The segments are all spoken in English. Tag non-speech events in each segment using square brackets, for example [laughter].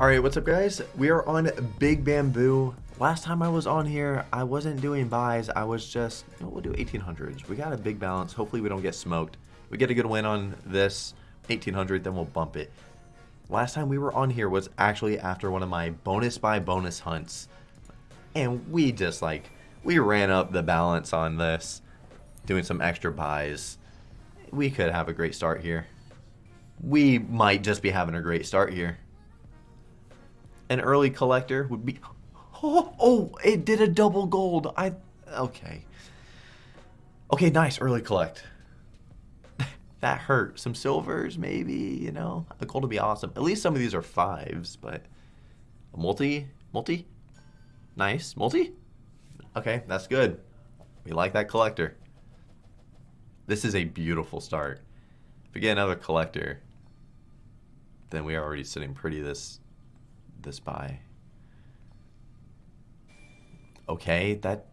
Alright, what's up guys? We are on Big Bamboo. Last time I was on here, I wasn't doing buys, I was just, know, we'll do 1800s. We got a big balance, hopefully we don't get smoked. We get a good win on this 1800, then we'll bump it. Last time we were on here was actually after one of my bonus buy bonus hunts. And we just like, we ran up the balance on this, doing some extra buys. We could have a great start here. We might just be having a great start here an early collector would be... Oh, oh, it did a double gold. I... Okay. Okay, nice. Early collect. [laughs] that hurt. Some silvers, maybe, you know? A gold would be awesome. At least some of these are fives, but... A multi? Multi? Nice. Multi? Okay, that's good. We like that collector. This is a beautiful start. If we get another collector, then we are already sitting pretty this this buy. Okay, that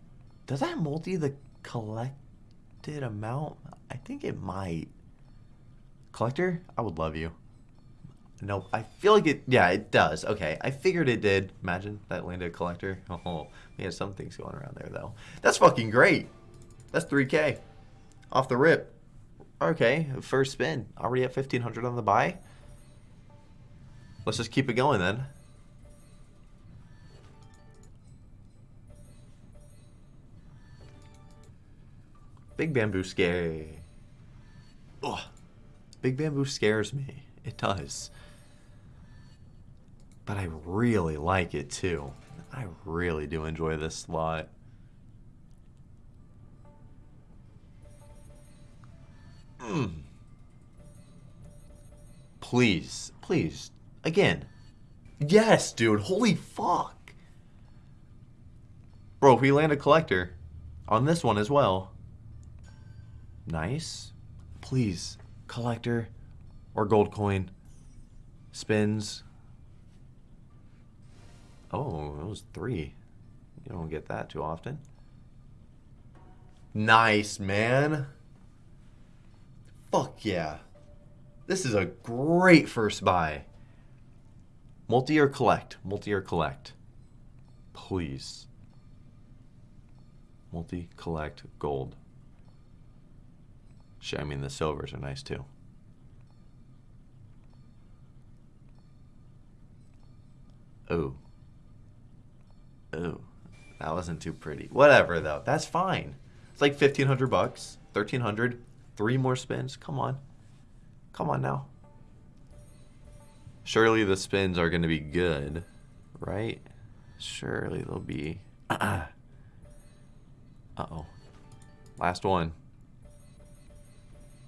does that multi the collected amount? I think it might. Collector, I would love you. No, I feel like it, yeah, it does. Okay, I figured it did. Imagine that landed a collector. [laughs] Oh, we had some things going around there, though. That's fucking great. That's 3K. Off the rip. Okay, first spin. Already at 1500 on the buy. Let's just keep it going then. Big Bamboo scary. Ugh. Big Bamboo scares me. It does. But I really like it too. I really do enjoy this slot. Mm. Please, please, again. Yes, dude, holy fuck. Bro, if we land a collector on this one as well, Nice. Please, collector or gold coin. Spins. Oh, it was three. You don't get that too often. Nice, man. Fuck yeah. This is a great first buy. Multi or collect? Multi or collect? Please. Multi, collect, gold. I mean, the silvers are nice too. Oh. Oh. That wasn't too pretty. Whatever, though. That's fine. It's like 1500 bucks. 1300 Three more spins. Come on. Come on now. Surely the spins are going to be good, right? Surely they'll be... [clears throat] Uh-oh. Last one.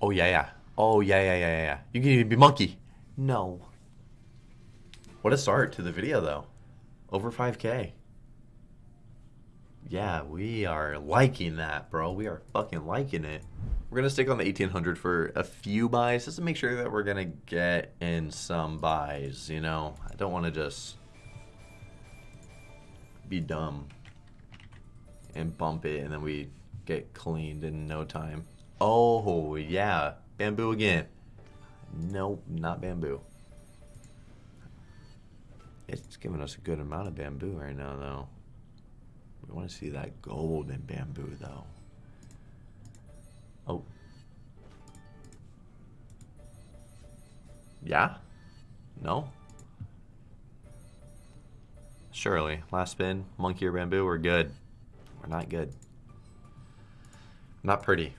Oh, yeah, yeah. Oh, yeah, yeah, yeah, yeah. You can even be monkey. No. What a start to the video, though. Over 5k. Yeah, we are liking that, bro. We are fucking liking it. We're going to stick on the 1800 for a few buys just to make sure that we're going to get in some buys, you know? I don't want to just be dumb and bump it and then we get cleaned in no time. Oh, yeah. Bamboo again. Nope, not bamboo. It's giving us a good amount of bamboo right now, though. We want to see that golden bamboo, though. Oh. Yeah? No? Surely. Last spin, monkey or bamboo, we're good. We're not good. Not pretty.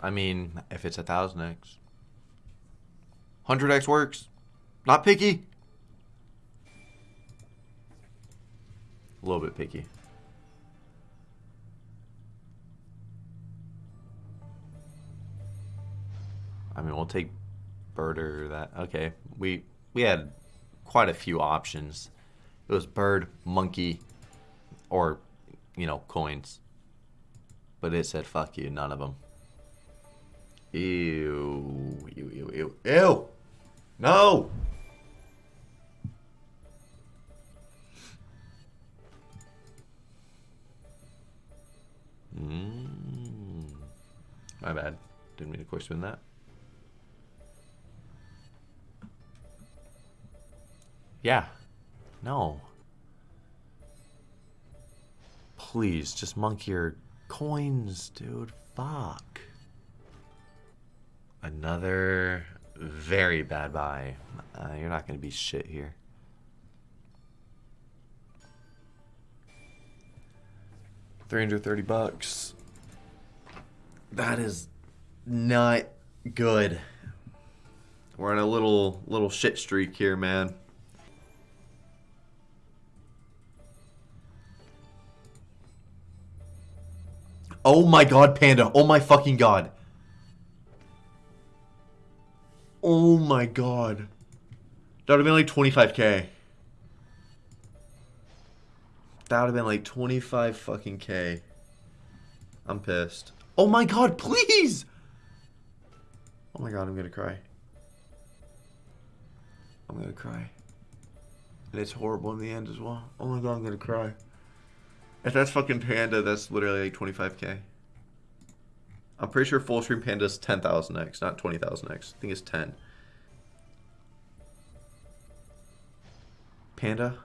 I mean, if it's a thousand X. Hundred X works. Not picky. A little bit picky. I mean, we'll take bird or that. Okay, we we had quite a few options. It was bird, monkey, or, you know, coins. But it said, fuck you, none of them. Ew, ew, ew, ew, ew. No! Mm. My bad. Didn't mean to spin that. Yeah. No. Please, just monkey your coins, dude. Fuck. Another very bad buy. Uh, you're not going to be shit here. Three hundred thirty bucks. That is not good. We're on a little little shit streak here, man. Oh my god, Panda. Oh my fucking god. Oh my god. That would have been like 25k. That would have been like 25 fucking k. I'm pissed. Oh my god, please! Oh my god, I'm gonna cry. I'm gonna cry. And it's horrible in the end as well. Oh my god, I'm gonna cry. If that's fucking Panda, that's literally like 25k. I'm pretty sure full stream Panda is 10,000x, not 20,000x. I think it's 10. Panda?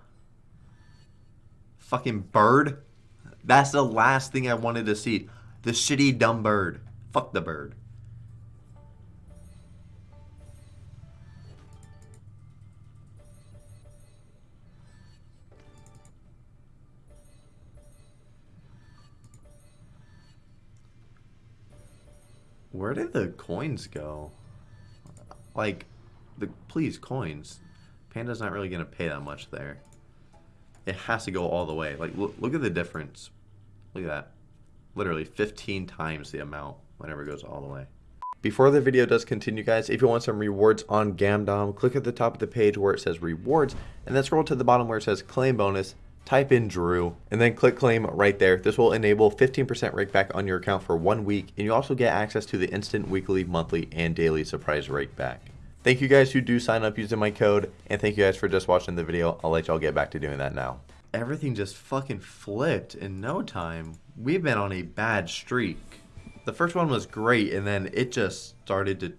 Fucking bird? That's the last thing I wanted to see. The shitty dumb bird. Fuck the bird. Where did the coins go? Like, the please coins. Panda's not really gonna pay that much there. It has to go all the way. Like, look, look at the difference. Look at that. Literally 15 times the amount whenever it goes all the way. Before the video does continue, guys, if you want some rewards on Gamdom, click at the top of the page where it says rewards, and then scroll to the bottom where it says claim bonus, type in Drew, and then click claim right there. This will enable 15% rake back on your account for one week, and you also get access to the instant weekly, monthly, and daily surprise rake back. Thank you guys who do sign up using my code, and thank you guys for just watching the video. I'll let y'all get back to doing that now. Everything just fucking flipped in no time. We've been on a bad streak. The first one was great, and then it just started to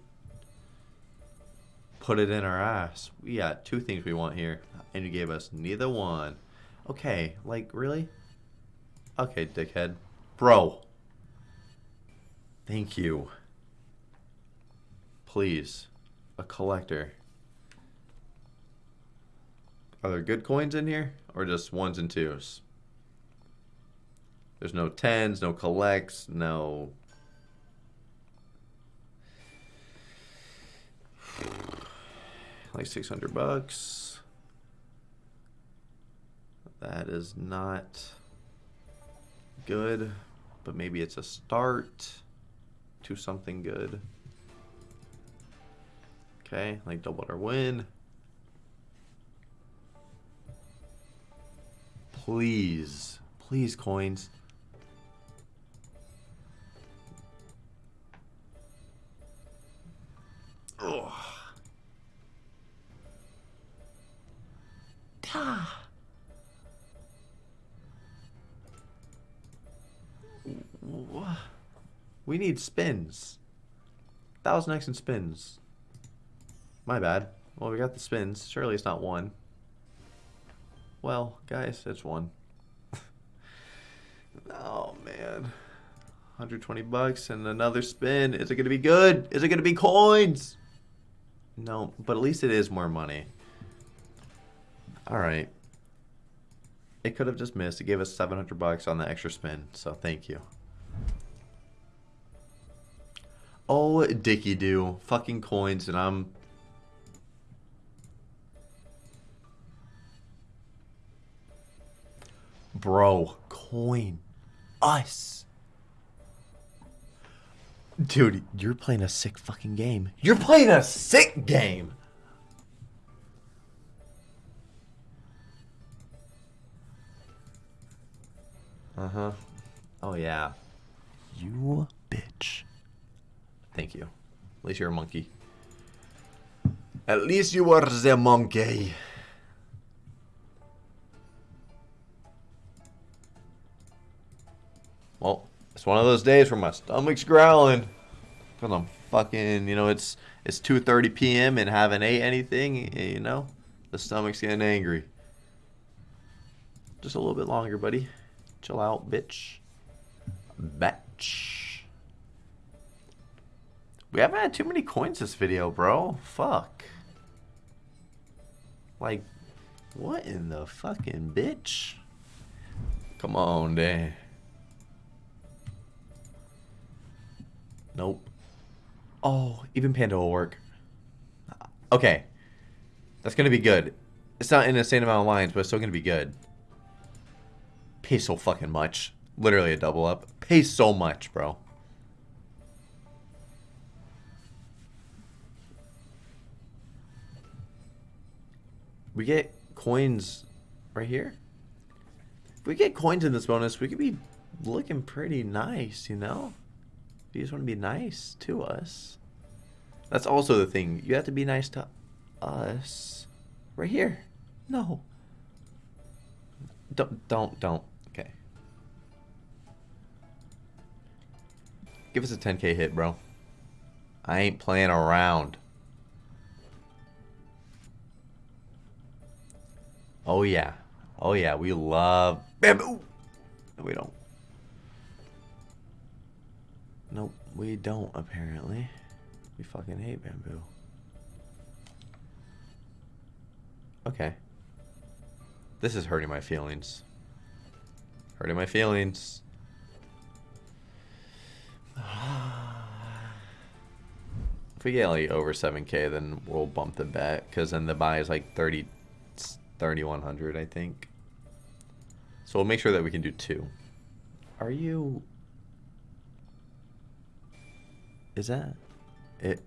put it in our ass. We got two things we want here, and you gave us neither one. Okay, like, really? Okay, dickhead. Bro. Thank you. Please. A collector. Are there good coins in here? Or just ones and twos? There's no tens, no collects, no... [sighs] Like 600 bucks. That is not good, but maybe it's a start to something good. Okay, like double our win. Please, please coins. We need spins. Thousand X and spins. My bad. Well, we got the spins. Surely it's not one. Well, guys, it's one. [laughs] oh, man. 120 bucks and another spin. Is it going to be good? Is it going to be coins? No, but at least it is more money. All right. It could have just missed. It gave us 700 bucks on the extra spin, so thank you. Oh, dicky do. Fucking coins, and I'm... Bro, coin. Us. Dude, you're playing a sick fucking game. You're playing a sick game! Uh-huh. Oh, yeah. You bitch. Thank you. At least you're a monkey. At least you were the monkey. Well, it's one of those days where my stomach's growling. Cause I'm fucking, you know, it's it's 2:30 p.m. and haven't ate anything. You know, the stomach's getting angry. Just a little bit longer, buddy. Chill out, bitch. Batch. We haven't had too many coins this video, bro. Fuck. Like, what in the fucking bitch? Come on, Dan. Nope. Oh, even Panda will work. Okay. That's going to be good. It's not an insane amount of lines, but it's still going to be good. Pay so fucking much. Literally a double up. Pay so much, bro. We get coins right here. If we get coins in this bonus, we could be looking pretty nice, you know? You just want to be nice to us. That's also the thing. You have to be nice to us. Right here. No. Don't, don't, don't. Okay. Give us a 10k hit, bro. I ain't playing around. Oh, yeah. Oh, yeah. We love bamboo. No, we don't. Nope, we don't, apparently. We fucking hate bamboo. Okay. This is hurting my feelings. Hurting my feelings. [sighs] If we get like over 7k, then we'll bump the bet. Because then the buy is like 30, 3100, I think. So we'll make sure that we can do two. Are you... Is that it?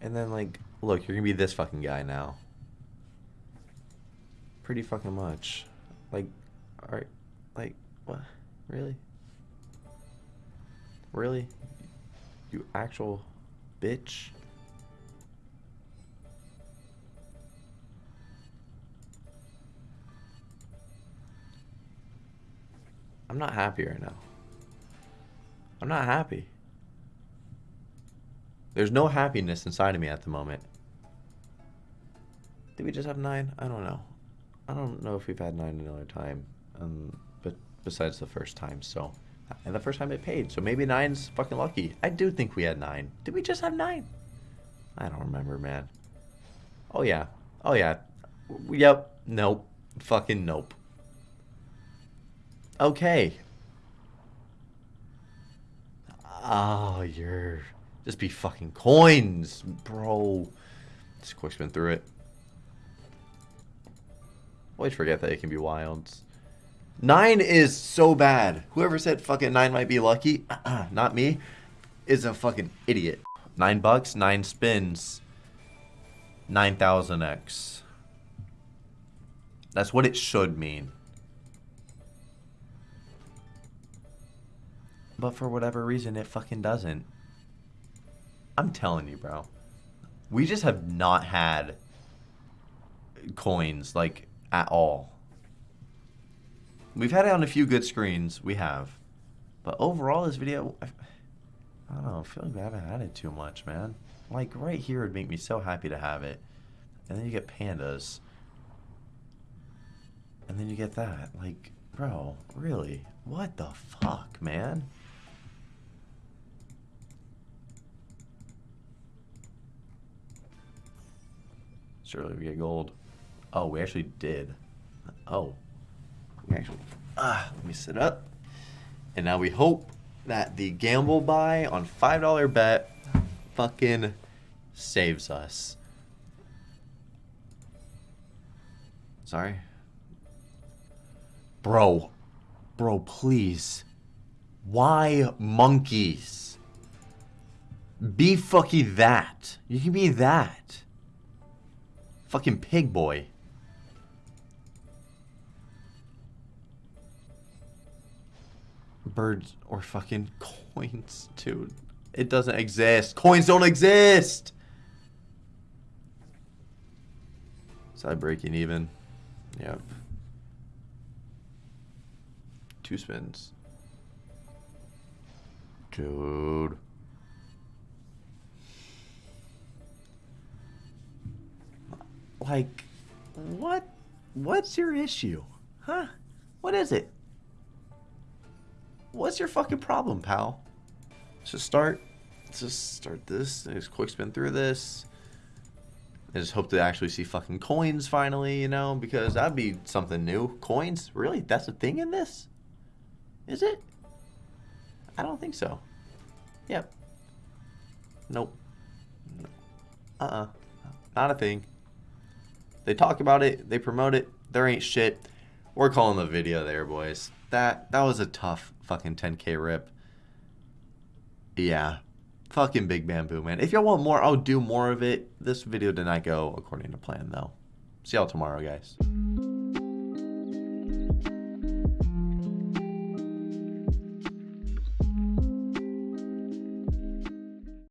And then, like, look, you're gonna be this fucking guy now. Pretty fucking much. Like, alright, like, what? Really? Really? You actual bitch? I'm not happy right now. I'm not happy. There's no happiness inside of me at the moment. Did we just have nine? I don't know. I don't know if we've had nine another time, um, but besides the first time, so. And the first time it paid, so maybe nine's fucking lucky. I do think we had nine. Did we just have nine? I don't remember, man. Oh, yeah. Oh, yeah. Yep. Nope. Fucking nope. Okay. Oh, you're... Just be fucking coins, bro. Just quick spin through it. Always forget that it can be wilds. Nine is so bad. Whoever said fucking nine might be lucky, [clears throat] not me, is a fucking idiot. Nine bucks, nine spins, 9,000x. That's what it should mean. But for whatever reason, it fucking doesn't. I'm telling you, bro. We just have not had coins, like, at all. We've had it on a few good screens. We have. But overall, this video, I, I don't know. I feel like we haven't had it too much, man. Like, right here would make me so happy to have it. And then you get pandas. And then you get that. Like, bro, really? What the fuck, man? Surely we get gold. Oh, we actually did. Oh. We actually... Ah, let me sit up. And now we hope that the gamble buy on $5 bet fucking saves us. Sorry. Bro. Bro, please. Why monkeys? Be fucky that. You can be that. Fucking pig boy. Birds or fucking [laughs] coins, dude. It doesn't exist. Coins don't exist! Side breaking even. Yep. Two spins. Dude. Like, what? What's your issue? Huh? What is it? What's your fucking problem, pal? Let's just start. Let's just start this. Just quick spin through this. I just hope to actually see fucking coins finally, you know, because that'd be something new. Coins? Really? That's a thing in this? Is it? I don't think so. Yep. Nope. Uh-uh. Not a thing. They talk about it. They promote it. There ain't shit. We're calling the video there, boys. That that was a tough fucking 10k rip. Yeah. Fucking Big Bamboo, man. If y'all want more, I'll do more of it. This video did not go according to plan, though. See y'all tomorrow, guys.